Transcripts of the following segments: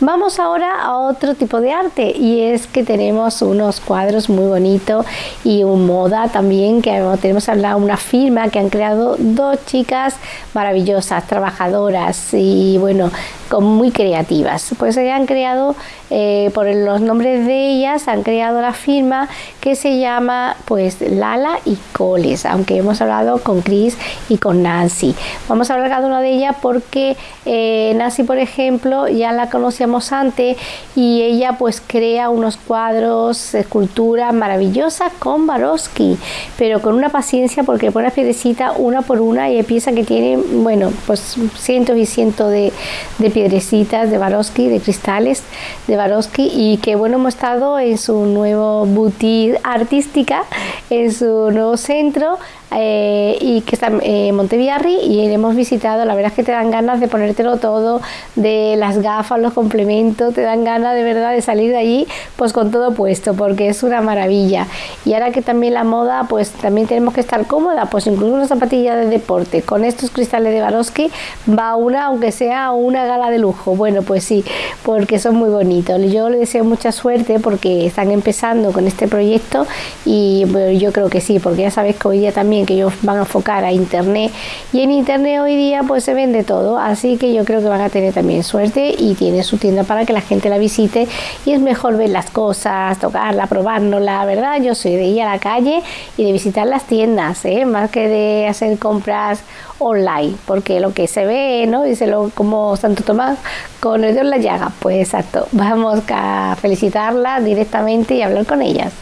Vamos ahora a otro tipo de arte y es que tenemos unos cuadros muy bonitos y un moda también que tenemos al lado una firma que han creado dos chicas maravillosas, trabajadoras y bueno, muy creativas. Pues se han creado, eh, por los nombres de ellas, han creado la firma que se llama pues Lala y Coles, aunque hemos hablado con Chris y con Nancy. Vamos a hablar cada una de ellas porque eh, Nancy, por ejemplo, ya la conocíamos antes y ella pues crea unos cuadros, esculturas maravillosas con Baroski, pero con una paciencia porque pone las piedrecitas una por una y piensa que tiene, bueno, pues cientos y cientos de, de piedrecitas de Baroski, de cristales de Baroski y que bueno hemos estado en su nuevo boutique artística, en su nuevo centro eh, y que está en eh, y hemos visitado, la verdad es que te dan ganas de ponértelo todo, de las gafas, los complementos, te dan ganas de verdad de salir de allí pues con todo puesto porque es una maravilla. Y ahora que también la moda pues también tenemos que estar cómoda pues incluso una zapatilla de deporte con estos cristales de Baroski va una aunque sea una gala de lujo, bueno pues sí porque son muy bonitos, yo le deseo mucha suerte porque están empezando con este proyecto y yo creo que sí porque ya sabes que hoy día también que ellos van a enfocar a internet. Y en internet hoy día pues se vende todo. Así que yo creo que van a tener también suerte y tiene su tienda para que la gente la visite. Y es mejor ver las cosas tocarla probárnosla verdad yo soy de ir a la calle y de visitar las tiendas ¿eh? más que de hacer compras online porque lo que se ve no dice lo como Santo Tomás con el Dios la llaga. Pues exacto. Vamos a felicitarla directamente y hablar con ellas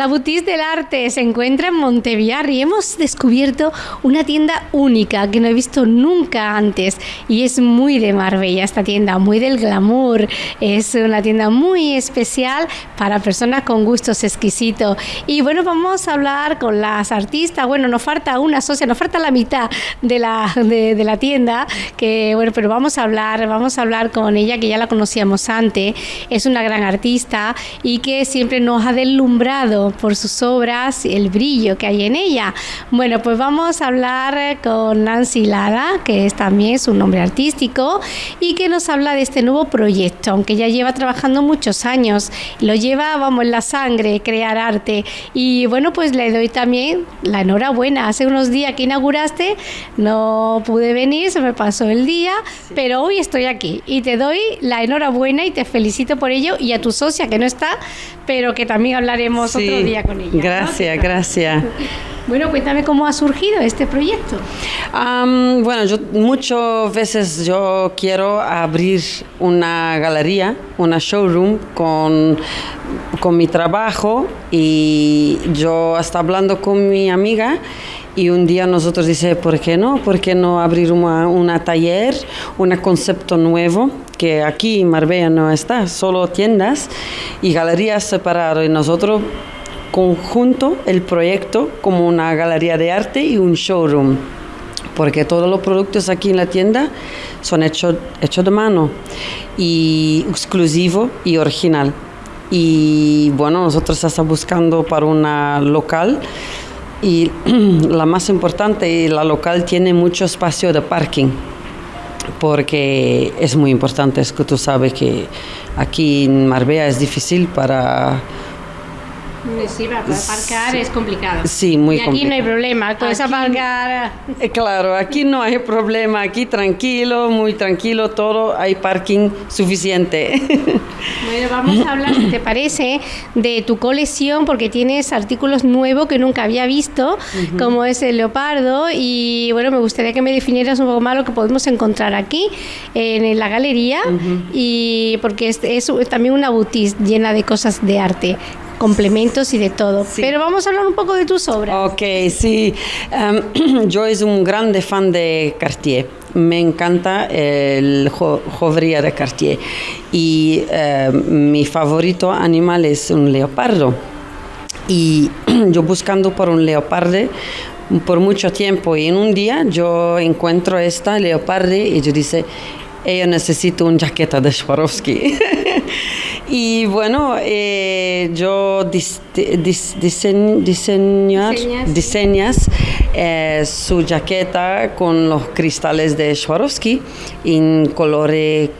La Boutique del Arte se encuentra en Monteviarri y hemos descubierto una tienda única que no he visto nunca antes y es muy de Marbella esta tienda, muy del glamour. Es una tienda muy especial para personas con gustos exquisitos. Y bueno, vamos a hablar con las artistas. Bueno, nos falta una socia, nos falta la mitad de la, de la tienda, que bueno, pero vamos a hablar, vamos a hablar con ella que ya la conocíamos antes. Es una gran artista y que siempre nos ha deslumbrado por sus obras, el brillo que hay en ella. Bueno, pues vamos a hablar con Nancy Lada, que es también su nombre artístico, y que nos habla de este nuevo proyecto, aunque ya lleva trabajando muchos años, lo lleva, vamos, en la sangre, crear arte. Y bueno, pues le doy también la enhorabuena. Hace unos días que inauguraste, no pude venir, se me pasó el día, pero hoy estoy aquí y te doy la enhorabuena y te felicito por ello y a tu socia que no está, pero que también hablaremos otro día con ella. Gracias, gracias. Bueno, cuéntame cómo ha surgido este proyecto. bueno, yo muchas veces yo quiero abrir una galería, una showroom con, con mi trabajo y yo estaba hablando con mi amiga y un día nosotros dice, ¿por qué no? ¿Por qué no abrir una, una taller, un concepto nuevo? Que aquí en Marbella no está, solo tiendas y galerías separadas. Y nosotros conjunto el proyecto como una galería de arte y un showroom, porque todos los productos aquí en la tienda son hechos hecho de mano y exclusivo y original. Y bueno, nosotros estamos buscando para una local y la más importante, la local tiene mucho espacio de parking porque es muy importante, es que tú sabes que aquí en Marbella es difícil para Sí, para aparcar es complicado. Sí, muy y aquí no hay problema, puedes aparcar. Eh, claro, aquí no hay problema, aquí tranquilo, muy tranquilo, todo, hay parking suficiente. Bueno, vamos a hablar, si te parece, de tu colección, porque tienes artículos nuevos que nunca había visto, como es el leopardo, y bueno, me gustaría que me definieras un poco más lo que podemos encontrar aquí, en la galería, y porque es, es también una boutique llena de cosas de arte. Complementos y de todo. Pero vamos a hablar un poco de tus obras. Ok, sí. Em, yo soy un grande fan de Cartier. Me encanta el jo de Cartier. Y em, mi favorito animal es un leopardo. Y yo buscando por un leopardo por mucho tiempo y en un día yo encuentro esta leopardo y yo dice, yo necesito un jaqueta de Swarovski. y bueno, eh, yo diseñas, eh, su jaqueta con los cristales de Swarovski en color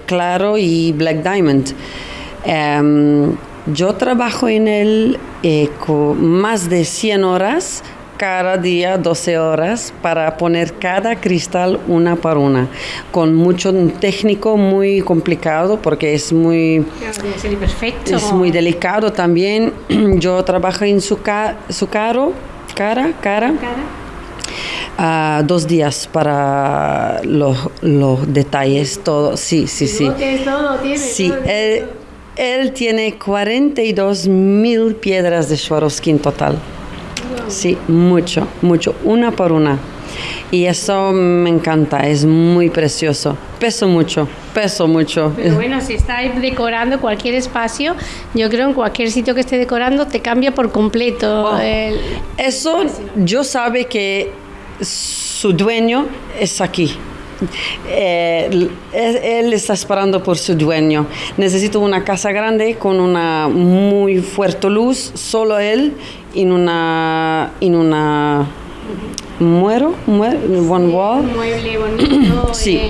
claro y black diamond. Em, yo trabajo en él eh, con más de 100 horas cada día 12 horas para poner cada cristal una por una, con mucho técnico muy complicado porque es muy, perfecto. es muy delicado también. Yo trabajo en su, su caro, cara, cara. Uh, dos días para los, los detalles, todo, sí, sí, sí. Todo, tiene, sí, él, él, tiene 42 mil piedras de Swarovski en total. Sí, mucho, mucho, una por una. Y eso me encanta, es muy precioso. Peso mucho, peso mucho. Pero bueno, si está decorando cualquier espacio, yo creo en cualquier sitio que esté decorando te cambia por completo. Oh, eso yo sabe que su dueño es aquí. Eh, él está esperando por su dueño. Necesito una casa grande con una muy fuerte luz, solo él en una en una muero, muero one wall. mueble bonito. sí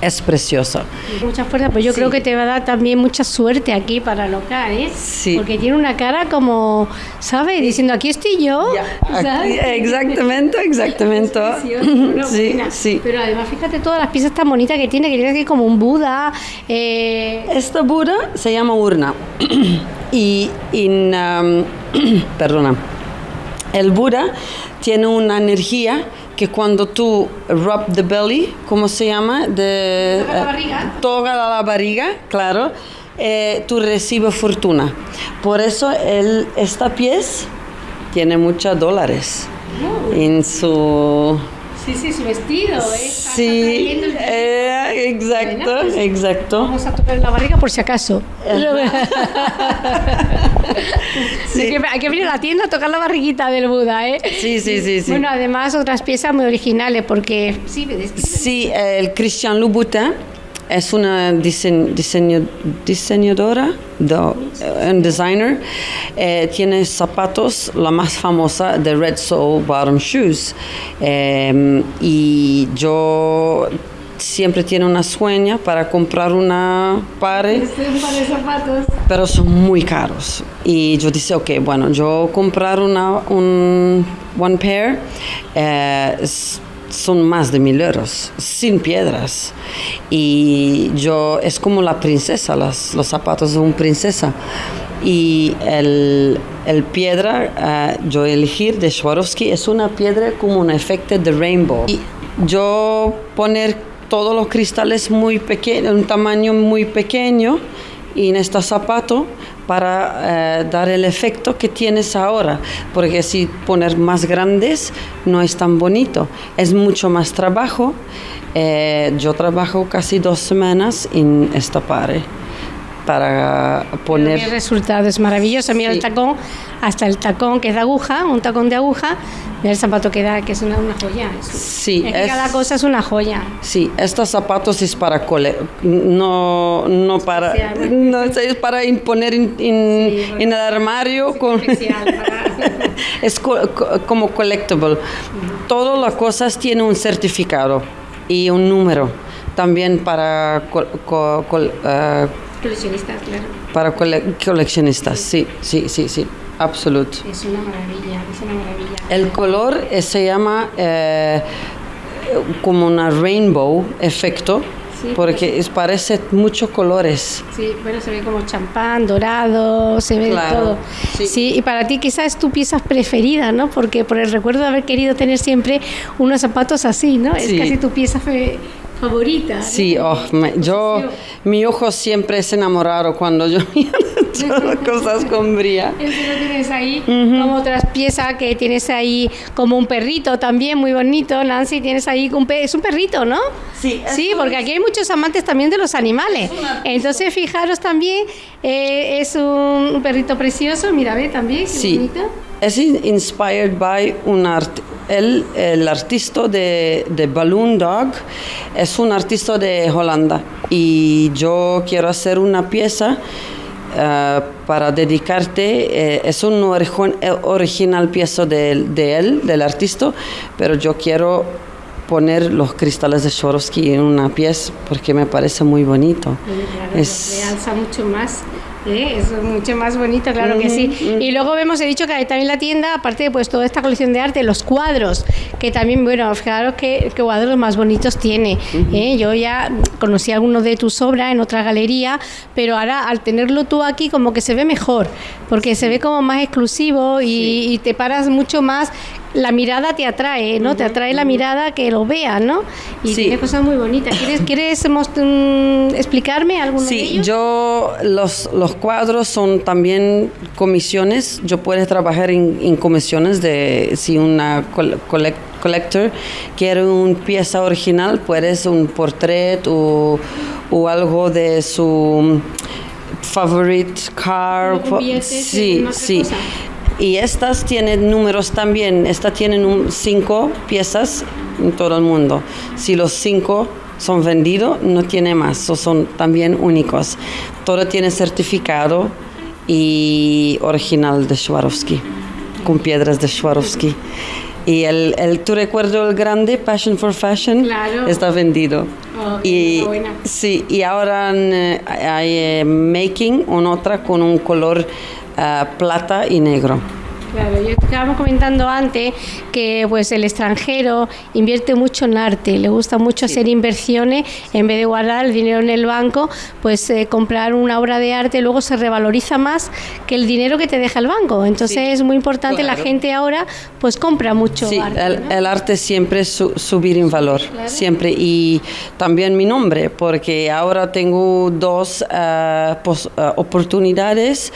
es precioso. Mucha fuerza, pero yo creo que te va a dar también mucha suerte aquí para local, ¿eh? Sí. Porque tiene una cara como, ¿sabes? Diciendo, aquí estoy yo. exactamente, exactamente. sí, sí. Pero además, fíjate todas las piezas tan bonitas que tiene, que tiene aquí como un Buda. Eh... Esta Buda se llama urna. y, um, perdona, el Buda tiene una energía que cuando tú rub the belly, ¿cómo se llama? De, toga la barriga. toga la barriga, claro, eh, tú recibes fortuna. Por eso el, esta pieza tiene muchos dólares en su Sí, sí, su vestido. ¿eh? Sí, eh, exacto, pues, exacto. Vamos a tocar la barriga por si acaso. sí. hay que venir a la tienda a tocar la barriguita del Buda, ¿eh? Sí, sí, sí. sí. Bueno, además otras piezas muy originales porque... Sí, sí el Christian Louboutin es una diseño, diseñadora, un designer. Eh, tiene zapatos, la más famosa de Red Soul Bottom Shoes. Em, y yo siempre tiene una sueña para comprar una par de zapatos. Pero son muy caros. Y yo dije, ok, bueno, yo comprar una, un one pair. Eh, son más de mil euros, sin piedras. Y yo, es como la princesa, los zapatos de una princesa. Y el, el piedra, eh, yo elegir de Swarovski, es una piedra como un efecto de rainbow. Y yo poner todos los cristales muy pequeños, un tamaño muy pequeño, y en este zapato para eh, dar el efecto que tienes ahora, porque si poner más grandes no es tan bonito, es mucho más trabajo. Eh, yo trabajo casi dos semanas en esta pared para poner... El resultado es maravilloso. Mira el tacón, hasta el tacón que es de aguja, un tacón de aguja, mira el zapato que da, que es una, joya. sí, es cada cosa es una joya. Sí, estos zapatos es para cole, no, no para, no, es para imponer en, el armario. con, es como collectible. Todas las cosas tienen un certificado y un número también para uh, Coleccionistas, claro. Para coleccionistas, sí, sí, sí, sí, absoluto. Es una maravilla, es una maravilla. El color eh, se llama eh, como una rainbow efecto. porque es, parece muchos colores. Sí, bueno, se ve como champán, dorado, se ve todo. Sí. y para ti quizás es tu pieza preferida, ¿no? Porque por el recuerdo de haber querido tener siempre unos zapatos así, ¿no? Es casi tu pieza favorita. ¿no? Sí, oh, me- yo, mi ojo siempre se enamoraron cuando yo miro cosas con bría. Ese lo tienes ahí, como otras piezas que tienes ahí, como un perrito también muy bonito, Nancy, tienes ahí, un pe- es un perrito, ¿no? Sí, Sí, porque aquí hay muchos amantes también de los animales. Entonces, fijaros también, eh, es un, un perrito precioso, mira, ve también, qué Sí, bonito. Es in- inspired by un art, el, el artista de, de Balloon Dog es un artista de Holanda y yo quiero hacer una pieza eh, para dedicarte, eh, es un origi- eh, original pieza de, de él, del artista, pero yo quiero poner los cristales de Swarovski en una pieza porque me parece muy bonito. Claro, Es- realza mucho más. ¿Eh? Es mucho más bonito, claro que sí. Y luego vemos, he dicho que hay también la tienda, aparte de pues toda esta colección de arte, los cuadros, que también, bueno, fijaros qué, qué cuadros más bonitos tiene. ¿eh? Yo ya conocí algunos de tus obras en otra galería, pero ahora al tenerlo tú aquí como que se ve mejor, porque se ve como más exclusivo y, y te paras mucho más. La mirada te atrae, ¿no? Te atrae la mirada que lo vea, ¿no? Y Sí. tiene cosas muy bonitas. ¿Quieres, quieres mm, explicarme alguno de Sí, ellos? yo los, los cuadros son también comisiones. Yo puedo trabajar en, en comisiones de si una col- collect- collector quiere una pieza original, puedes un portrait o, o algo de su favorite car. Sí, sí. cosa. Y estas tienen números también. Esta tienen un- cinco piezas en todo el mundo. Si los cinco son vendidos, no tiene más. o son también únicos. Todo tiene certificado y original de Swarovski, con piedras de Swarovski. Y el, el tu recuerdo el grande, Passion for Fashion, Claro. está vendido. Oh, y sí, y ahora eh, hay eh, making una otra con un color ah, plata y negro. Claro, yo estábamos comentando antes que pues el extranjero invierte mucho en arte, le gusta mucho hacer inversiones en vez de guardar el dinero en el banco, pues eh, comprar una obra de arte luego se revaloriza más que el dinero que te deja el banco. Entonces Sí, es muy importante, la claro. gente ahora pues compra mucho Sí, arte. el, ¿no? el arte siempre su- subir en valor, siempre. Y también mi nombre, porque ahora tengo dos ah, pos- ah, oportunidades.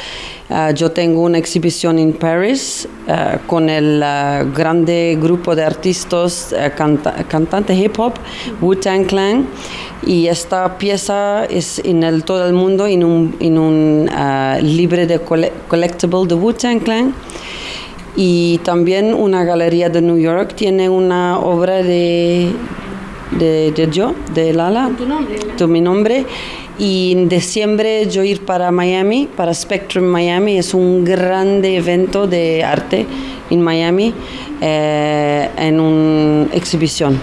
Ah, yo tengo una exhibición en París ah, con el ah, grande grupo de artistas, canta- cantantes hip hop, Wu-Tang Clan. Y esta pieza es en el, todo el mundo en un, en un libre de cole- collectible de Wu-Tang Clan. Y también una galería de New York tiene una obra de, de, de yo, de Lala, Tu nombre, ¿no? tu- mi nombre. Y en diciembre yo ir para Miami, para Spectrum Miami. Es un grande evento de arte en Miami, eh, en una exhibición.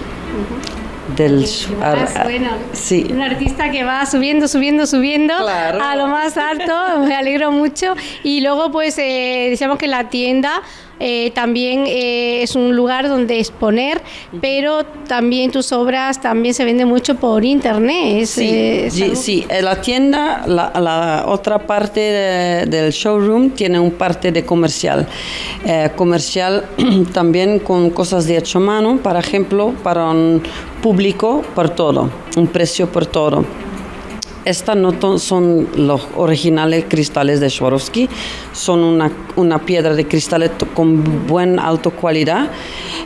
Del, Que vas, ar- bueno, sí. un artista que va subiendo, subiendo, subiendo Claro. a lo más alto, me alegro mucho. Y luego, pues, eh, decíamos que la tienda eh, también eh, es un lugar donde exponer, pero también tus obras también se venden mucho por internet. Sí, eh, sí, eh, la tienda, la, la otra parte de- del showroom tiene un parte de comercial. Eh, comercial también con cosas de hecho a mano, por ejemplo, para un público por todo, un precio por todo. Estas no son los originales cristales de Swarovski, son una, una piedra de cristales con buena alta calidad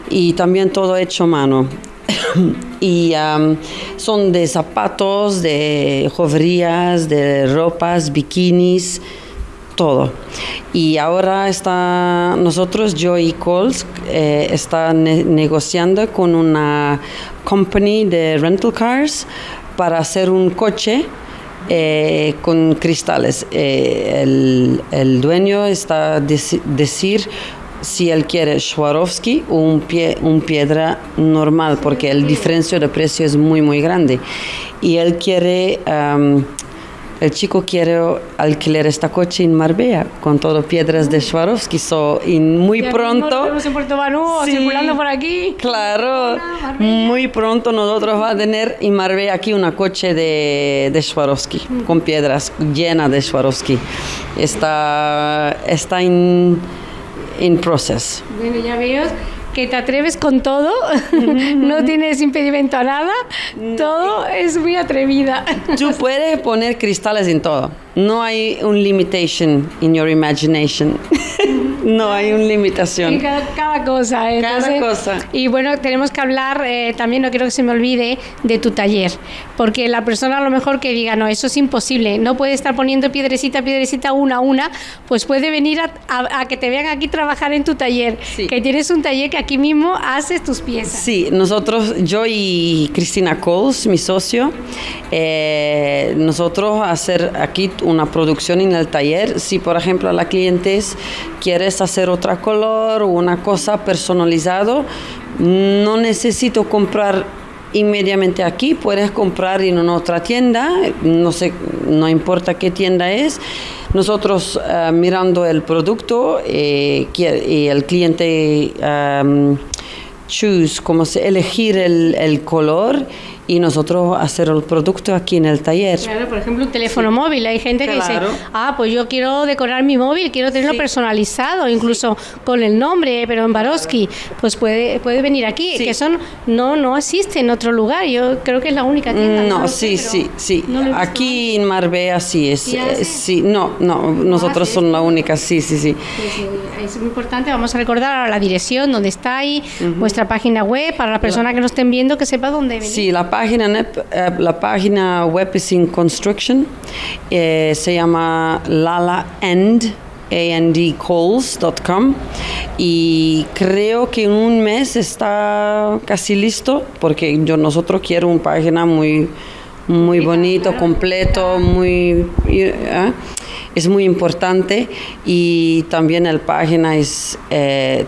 y también todo hecho a mano. y am, son de zapatos, de joyerías, de ropas, bikinis, todo. Y ahora está nosotros, yo y Coles, eh, está ne- negociando con una company de rental cars para hacer un coche eh, con cristales. Eh, el, el dueño está deci- decir si él quiere Swarovski o un, pie, un piedra normal, porque el diferencia de precio es muy, muy grande. Y él quiere, am, el chico quiere alquilar esta coche en Marbella con todo piedras de Swarovski. So, y muy pronto... vemos en Puerto Banú, Sí. circulando por aquí. Claro, muy pronto nosotros va a tener en Marbella aquí una coche de, de Swarovski, con piedras llena de Swarovski. Está, está en, en proceso. Bueno, ya veo que te atreves con todo, no tienes impedimento a nada, todo es muy atrevida. Tú puedes poner cristales en todo. No hay un limitation in your imagination. No hay una limitación. Cada, cosa. ¿eh? cada cosa. Y bueno, tenemos que hablar, eh, también no quiero que se me olvide, de tu taller. Porque la persona a lo mejor que diga, no, eso es imposible, no puede estar poniendo piedrecita, piedrecita, una a una, pues puede venir a, que te vean aquí trabajar en tu taller. Que tienes un taller que aquí mismo haces tus piezas. Sí, nosotros, yo y Cristina Coles, mi socio, eh, nosotros hacer aquí una producción en el taller. Si, por ejemplo, la cliente hacer otra color o una cosa personalizado, no necesito comprar inmediatamente aquí, puedes comprar en una otra tienda, no sé, no importa qué tienda es. Nosotros eh, mirando el producto eh, y el cliente choose, como se, elegir el, el color y nosotros hacer el producto aquí en el taller. Claro, por ejemplo, un teléfono móvil. Hay gente que dice, ah, pues yo quiero decorar mi móvil, quiero tenerlo personalizado, incluso con el nombre, pero en Baroski, pues puede, puede venir aquí, que son no no existe en otro lugar. Yo creo que es la única tienda. No, sí, sí, sí. aquí en Marbella sí es. Eh, sí, no, no, nosotros somos la única, sí, sí, sí. Es muy importante, vamos a recordar la dirección, donde está ahí, vuestra página web, para la persona que nos estén viendo que sepa dónde venir. Sí, la página, eh, la página web es in construction, eh, se llama lalaend, andcalls.com y creo que en un mes está casi listo porque yo nosotros quiero una página muy muy bonito, completo, muy ¿eh? es muy importante y también la página es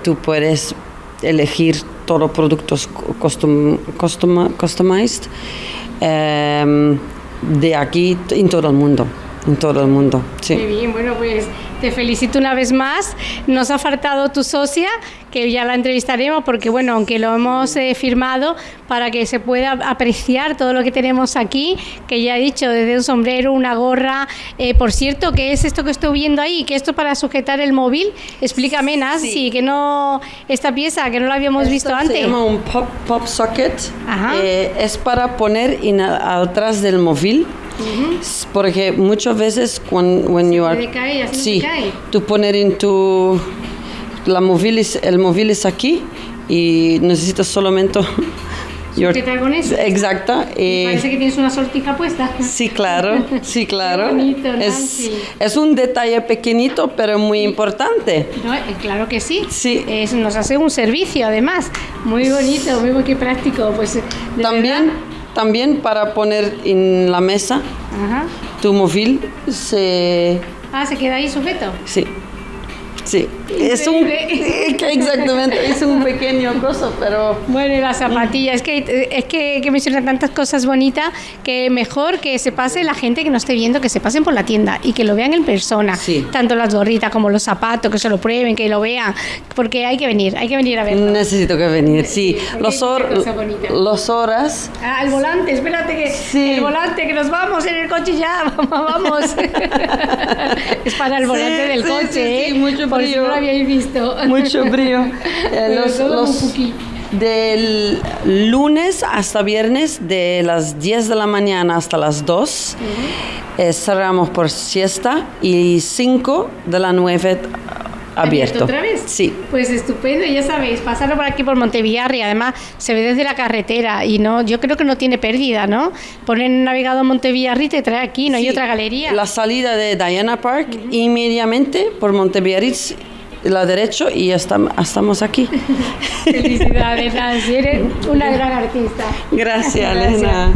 tú puedes elegir todos productos custom, custom, customized em, de aquí en todo el mundo. En todo el mundo, sí. Muy bien, bueno, pues te felicito una vez más. Nos ha faltado tu socia, que ya la entrevistaremos, porque bueno, aunque lo hemos eh, firmado para que se pueda apreciar todo lo que tenemos aquí, que ya he dicho, desde un sombrero, una gorra. Eh, por cierto, ¿qué es esto que estoy viendo ahí? ¿Qué esto para sujetar el móvil? Explícame, Nancy, que no, esta pieza, que no la habíamos visto antes. Se llama un pop, pop socket. Eh, es para poner in, atrás del móvil. Porque muchas veces cuando when you are sí, tú poner en tu la móvil el móvil es aquí y necesitas solamente ¿Qué tal con eso? Exacto. Eh, parece que tienes una sortija puesta. Sí, claro, sí, claro. Bonito, es, es, un detalle pequeñito, pero muy importante. Eh, claro que sí. Sí. nos hace un servicio, además. Muy bonito, muy, muy práctico. Pues, También también para poner en la mesa tu móvil se... Ah, ¿se queda ahí sujeto? Sí. Sí, es un exactamente, es un pequeño coso, pero bueno, y las zapatillas, es que es que, que mencionan tantas cosas bonitas que mejor que se pase la gente que no esté viendo, que se pasen por la tienda y que lo vean en persona, sí. tanto las gorritas como los zapatos, que se lo prueben, que lo vean, porque hay que venir, hay que venir a verlo. Necesito que venir, sí. Los, los horas. Ah, el volante, espérate que sí. el volante que nos vamos en el coche ya, vamos. es para el volante del coche, ¿eh? mucho no lo habíais visto. Mucho brío. Eh, los, del lunes hasta viernes, de las 10 de la mañana hasta las 2, eh, cerramos por siesta y 5 de la 9 abierto. otra vez? Sí. Pues estupendo, ya sabéis, pasarlo por aquí por Montevillarri, además se ve desde la carretera y no, yo creo que no tiene pérdida, ¿no? Ponen navegado Montevillarri y te trae aquí, no hay otra galería. La salida de Diana Park, inmediatamente por Montevillarri la derecha y ya estamos aquí. Felicidades, Nancy, eres una gran artista. Gracias, Elena.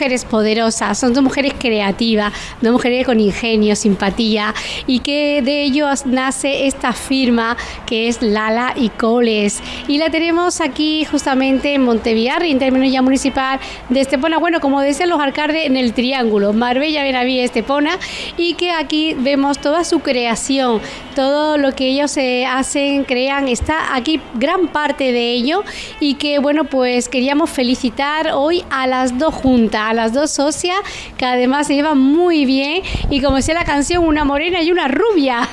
Mujeres poderosas, son dos mujeres creativas, dos mujeres con ingenio, simpatía y que de ellos nace esta firma que es Lala y Coles. Y la tenemos aquí justamente en Monteviarri, en términos ya municipal de Estepona. Bueno, como decían los alcaldes, en el triángulo, Marbella, Benaví, Estepona, y que aquí vemos toda su creación, todo lo que ellos se hacen, crean, está aquí gran parte de ello y que bueno, pues queríamos felicitar hoy a las dos juntas, a las dos socias, que además se llevan muy bien y como decía la canción, una morena y una rubia.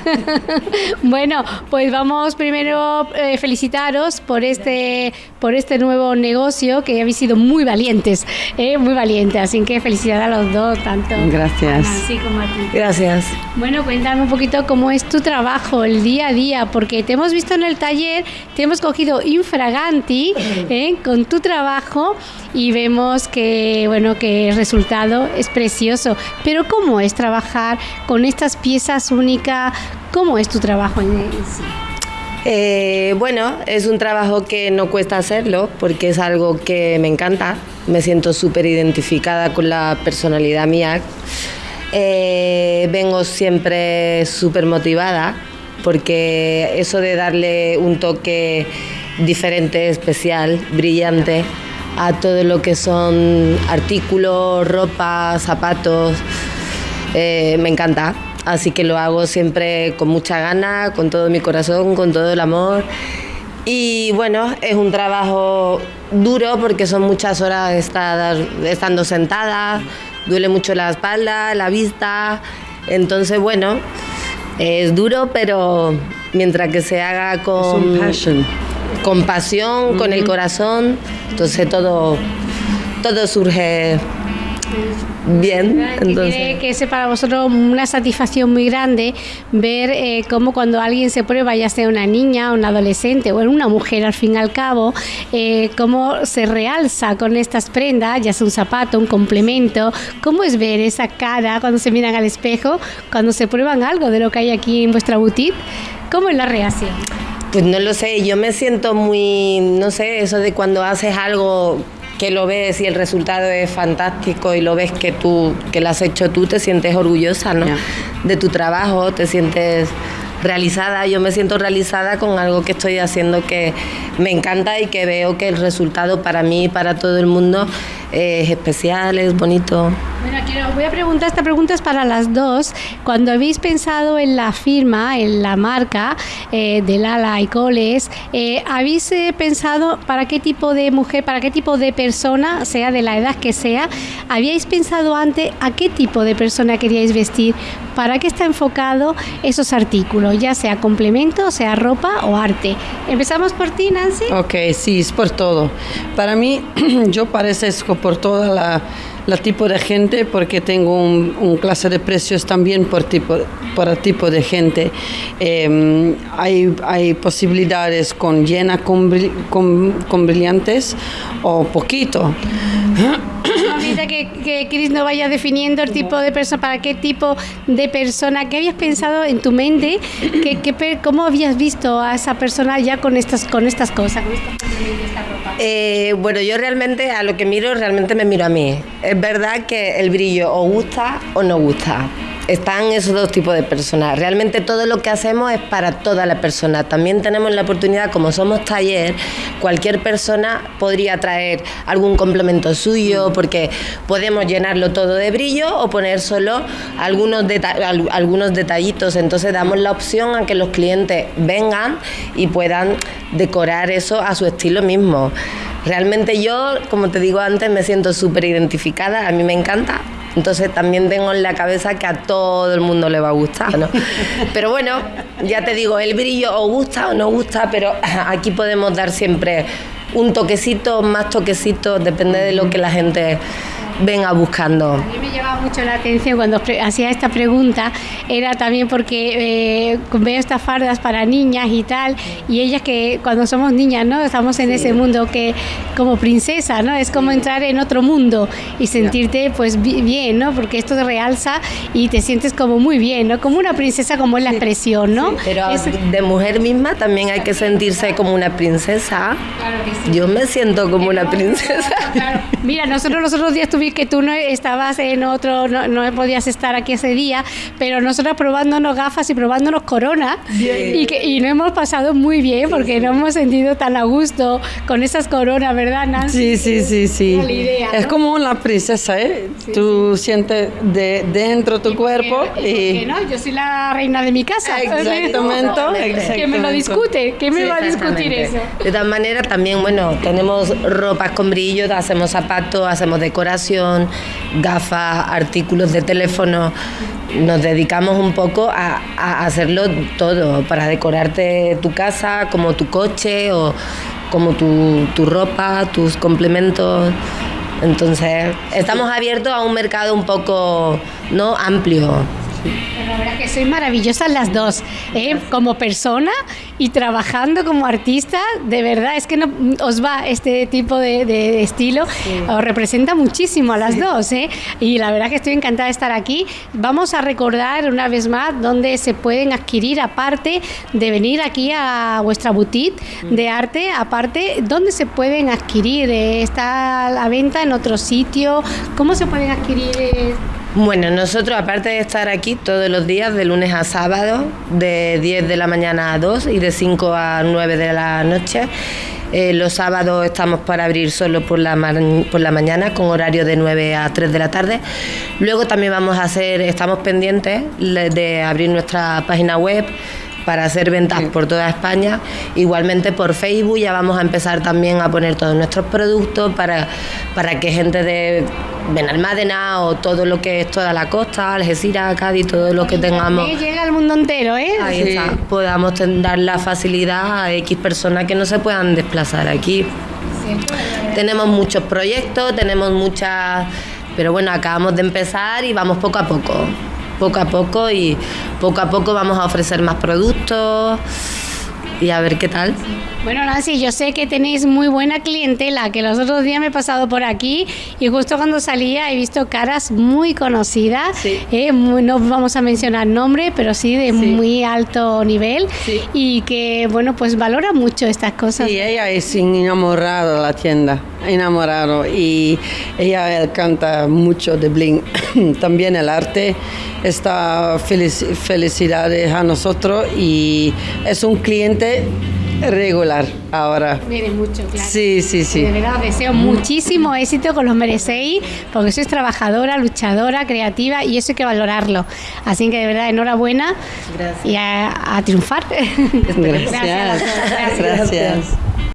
bueno, pues vamos primero eh, felicitaros por este, por este nuevo negocio que habéis sido muy valientes, eh, muy valientes, así que felicidades a los dos, tanto Gracias. así como a ti. Gracias. Bueno, cuéntame un poquito cómo es tu trabajo, el día a día, porque te hemos visto en el taller, te hemos cogido infraganti ¿eh? con tu trabajo y vemos que, bueno, que el resultado es precioso. Pero ¿cómo es trabajar con estas piezas únicas? ¿Cómo es tu trabajo en, sí? Eh, bueno, es un trabajo que no cuesta hacerlo porque es algo que me encanta. Me siento súper identificada con la personalidad mía. Eh, vengo siempre súper motivada porque eso de darle un toque diferente, especial, brillante a todo lo que son artículos, ropa, zapatos, eh, me encanta. Así que lo hago siempre con mucha gana, con todo mi corazón, con todo el amor. Y bueno, es un trabajo duro porque son muchas horas estar, estando sentada, duele mucho la espalda, la vista. Entonces, bueno, es duro, pero mientras que se haga Es con, un passion. Con pasión, con el corazón, entonces todo, todo surge bien. Tiene Entonces, que ser para vosotros una satisfacción muy grande ver eh, cómo cuando alguien se prueba, ya sea una niña, un adolescente o una mujer al fin y al cabo, eh, cómo se realza con estas prendas, ya sea un zapato, un complemento, cómo es ver esa cara cuando se miran al espejo, cuando se prueban algo de lo que hay aquí en vuestra boutique, cómo es la reacción. Pues no lo sé, yo me siento muy, no sé, eso de cuando haces algo que lo ves y el resultado es fantástico y lo ves que tú, que lo has hecho tú, te sientes orgullosa, ¿no? De tu trabajo, te sientes realizada, yo me siento realizada con algo que estoy haciendo que me encanta y que veo que el resultado para mí y para todo el mundo es especial, es bonito. Bueno, quiero, voy a preguntar, esta pregunta es para las dos. Cuando habéis pensado en la firma, en la marca eh, de Lala y Coles, eh, ¿habéis eh, pensado para qué tipo de mujer, para qué tipo de persona, sea de la edad que sea, habíais pensado antes a qué tipo de persona queríais vestir? ¿Para qué está enfocado esos artículos, ya sea complemento, sea ropa o arte? Empezamos por ti, Nancy. Ok, sí, es por todo. Para mí, yo parezco por toda la, la tipo de gente porque tengo un, un clase de precios también por tipo, el tipo de gente. Eh, hay, hay posibilidades con llena con, con, con brillantes o poquito. A medida que, que Chris no vaya definiendo el tipo de persona, para qué tipo de persona, ¿qué habías pensado en tu mente? ¿Qué, qué pe- ¿Cómo habías visto a esa persona ya con estas, con estas cosas? Eh, bueno, yo realmente a lo que miro, realmente me miro a mí. Es verdad que el brillo o gusta o no gusta. Están esos dos tipos de personas. Realmente todo lo que hacemos es para toda la persona. También tenemos la oportunidad, como somos taller, cualquier persona podría traer algún complemento suyo porque podemos llenarlo todo de brillo o poner solo algunos, deta- al- algunos detallitos. Entonces damos la opción a que los clientes vengan y puedan decorar eso a su estilo mismo. Realmente yo, como te digo antes, me siento súper identificada, a mí me encanta. Entonces también tengo en la cabeza que a todo el mundo le va a gustar, ¿no? Pero bueno, ya te digo, el brillo o gusta o no gusta, pero aquí podemos dar siempre un toquecito, más toquecitos, depende de lo que la gente venga buscando. A mí me llamaba mucho la atención cuando hacía esta pregunta, era también porque eh, veo estas fardas para niñas y tal, y ellas que cuando somos niñas, ¿no? Estamos en ese mundo que como princesa, ¿no? Es como entrar en otro mundo y sentirte pues bi- bien, ¿no? Porque esto te realza y te sientes como muy bien, ¿no? Como una princesa como es la expresión, ¿no? Pero Es- de mujer misma también hay que sentirse como una princesa. Claro que sí. Yo me siento como una princesa. Claro. Mira, nosotros los otros días que tú no estabas en otro, no, no podías estar aquí ese día, pero nosotros probándonos gafas y probándonos corona y, que, y nos hemos pasado muy bien porque nos hemos sentido tan a gusto con esas coronas, ¿verdad, Nancy? Sí, sí, sí, sí. Es como una princesa, ¿eh? tú sientes de dentro tu cuerpo y... no? Yo soy la reina de mi casa. Exactamente. Que me lo discute, que me va a discutir eso. De todas maneras, también, bueno, tenemos ropas con brillo, hacemos zapatos, hacemos decoración, gafas, artículos de teléfono. Nos dedicamos un poco a, hacerlo todo, para decorarte tu casa, como tu coche o como tu, tu ropa, tus complementos. Entonces, estamos abiertos a un mercado un poco no amplio. La verdad que soy maravillosas las dos, ¿eh? como persona y trabajando como artista, de verdad es que no os va este tipo de, estilo, os representa muchísimo a las dos, ¿eh? y la verdad que estoy encantada de estar aquí. Vamos a recordar una vez más dónde se pueden adquirir, aparte de venir aquí a vuestra boutique de arte, aparte, dónde se pueden adquirir, eh, está a la venta en otro sitio, ¿cómo se pueden adquirir? Bueno, nosotros aparte de estar aquí todos los días, de lunes a sábado, de 10 de la mañana a 2 y de 5 a 9 de la noche, eh, los sábados estamos para abrir solo por la, por la mañana, con horario de 9 a 3 de la tarde. Luego también vamos a hacer, estamos pendientes de abrir nuestra página web para hacer ventas por toda España. Igualmente por Facebook ya vamos a empezar también a poner todos nuestros productos para, para que gente de Benalmádena o todo lo que es toda la costa, Algeciras, Cádiz, todo lo que tengamos. Llega al mundo entero, ¿eh? Ahí está. Podamos dar la facilidad a X personas que no se puedan desplazar aquí. Tenemos muchos proyectos, tenemos muchas. Pero bueno, acabamos de empezar y vamos poco a poco poco a poco y poco a poco vamos a ofrecer más productos y a ver qué tal. Bueno, Nancy, yo sé que tenéis muy buena clientela, que los otros días me he pasado por aquí y justo cuando salía he visto caras muy conocidas, eh, no vamos a mencionar nombre, pero sí de muy alto nivel y que, bueno, pues valora mucho estas cosas. Sí, ella es enamorada de la tienda, enamorado y ella canta mucho de Bling. También el arte está felicidades a nosotros y es un cliente regular ahora. Viene mucho, claro. Sí, sí, sí. De verdad, deseo muchísimo éxito con los merecéis, porque sois trabajadora, luchadora, creativa y eso hay que valorarlo. Así que de verdad, enhorabuena Gracias. y a, triunfar. Gracias. Gracias.